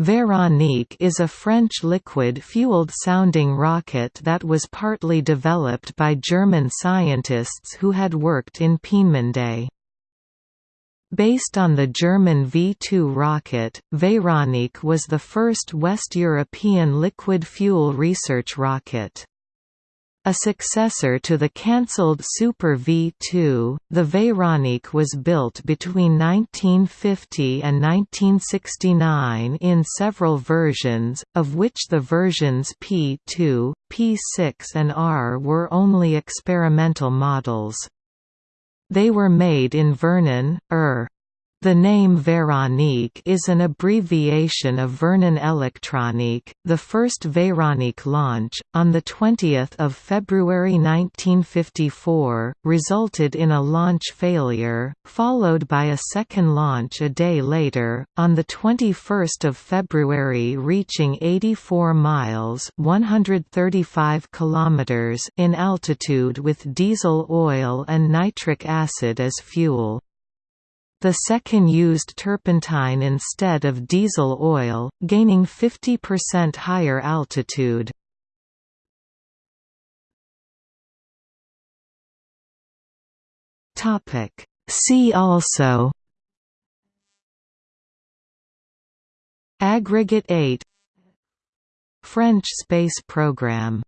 Véronique is a French liquid-fueled sounding rocket that was partly developed by German scientists who had worked in Peenemünde. Based on the German V-2 rocket, Véronique was the first West European liquid fuel research rocket. A successor to the cancelled Super V2, the Véronique was built between 1950 and 1969 in several versions, of which the versions P2, P6 and R were only experimental models. They were made in Vernon, ER. The name Véronique is an abbreviation of Vernon Electronique. The first Véronique launch, on 20 February 1954, resulted in a launch failure, followed by a second launch a day later, on 21 February reaching 84 miles 135 kilometers in altitude with diesel oil and nitric acid as fuel. The second used turpentine instead of diesel oil, gaining 50% higher altitude. See also Aggregate 8 French space program